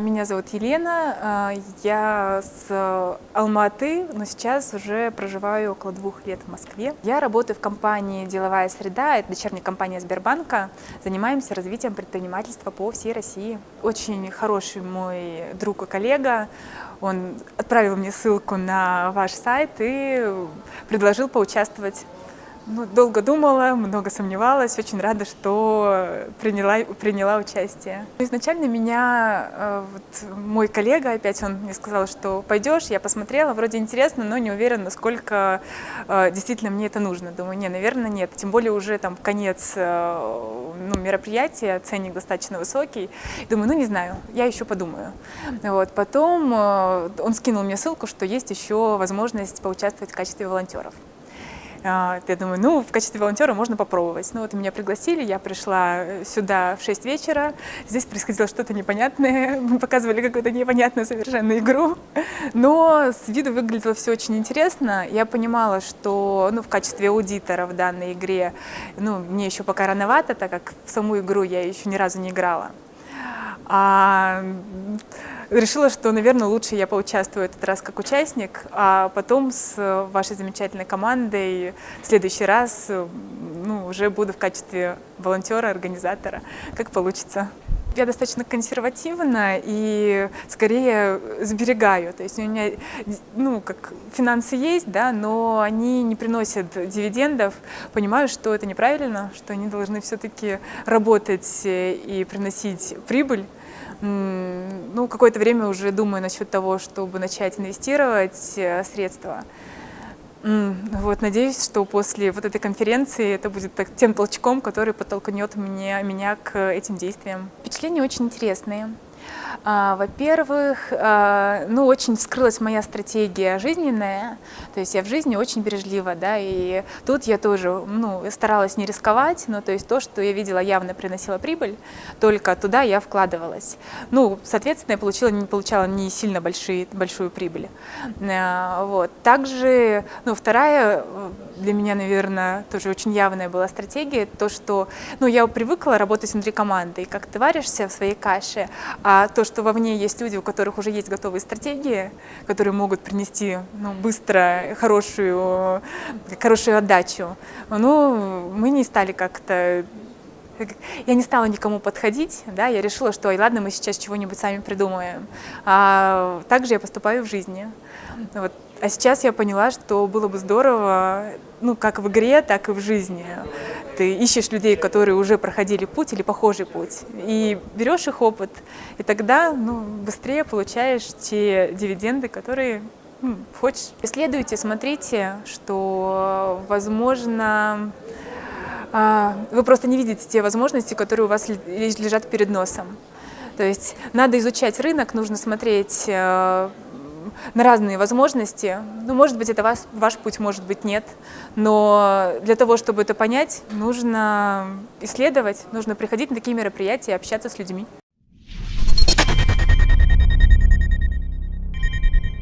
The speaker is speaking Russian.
Меня зовут Елена, э, я с Алматы, но сейчас уже проживаю около двух лет в Москве. Я работаю в компании «Деловая среда», это дочерняя компания Сбербанка. Занимаемся развитием предпринимательства по всей России. Очень хороший мой друг и коллега, он отправил мне ссылку на ваш сайт и предложил поучаствовать ну, долго думала, много сомневалась, очень рада, что приняла, приняла участие. Изначально меня э, вот, мой коллега, опять он мне сказал, что пойдешь, я посмотрела, вроде интересно, но не уверена, насколько э, действительно мне это нужно. Думаю, не, наверное, нет. Тем более уже там конец э, ну, мероприятия, ценник достаточно высокий. Думаю, ну не знаю, я еще подумаю. Вот. Потом он скинул мне ссылку, что есть еще возможность поучаствовать в качестве волонтеров. А, я думаю, ну, в качестве волонтера можно попробовать. Ну, вот меня пригласили, я пришла сюда в 6 вечера, здесь происходило что-то непонятное, мы показывали какую-то непонятную совершенно игру, но с виду выглядело все очень интересно. Я понимала, что, ну, в качестве аудитора в данной игре, ну, мне еще пока рановато, так как в саму игру я еще ни разу не играла. А решила, что, наверное, лучше я поучаствую этот раз как участник, а потом с вашей замечательной командой в следующий раз ну, уже буду в качестве волонтера, организатора, как получится. Я достаточно консервативна и скорее сберегаю. То есть у меня ну, как финансы есть, да, но они не приносят дивидендов. Понимаю, что это неправильно, что они должны все-таки работать и приносить прибыль ну, какое-то время уже думаю насчет того, чтобы начать инвестировать э, средства. Вот, надеюсь, что после вот этой конференции это будет тем толчком, который подтолкнет меня, меня к этим действиям. Впечатления очень интересные. А, во-первых, а, ну, очень вскрылась моя стратегия жизненная, то есть я в жизни очень бережлива, да, и тут я тоже, ну, старалась не рисковать, но то есть то, что я видела, явно приносило прибыль, только туда я вкладывалась. Ну, соответственно, я получила, не получала не сильно большие, большую прибыль. А, вот. Также, ну, вторая для меня, наверное, тоже очень явная была стратегия, то, что, ну, я привыкла работать внутри команды, и как ты варишься в своей каше, а то, что вовне есть люди, у которых уже есть готовые стратегии, которые могут принести ну, быстро хорошую, хорошую отдачу, ну, мы не стали как-то я не стала никому подходить, да, я решила, что, ладно, мы сейчас чего-нибудь сами придумаем. А также я поступаю в жизни. Вот. А сейчас я поняла, что было бы здорово, ну, как в игре, так и в жизни. Ты ищешь людей, которые уже проходили путь или похожий путь, и берешь их опыт, и тогда ну, быстрее получаешь те дивиденды, которые ну, хочешь. Исследуйте, смотрите, что, возможно, а, вы просто не видите те возможности, которые у вас лежат перед носом. То есть надо изучать рынок, нужно смотреть э, на разные возможности. Ну, может быть, это ваш, ваш путь, может быть, нет. Но для того, чтобы это понять, нужно исследовать, нужно приходить на такие мероприятия, общаться с людьми.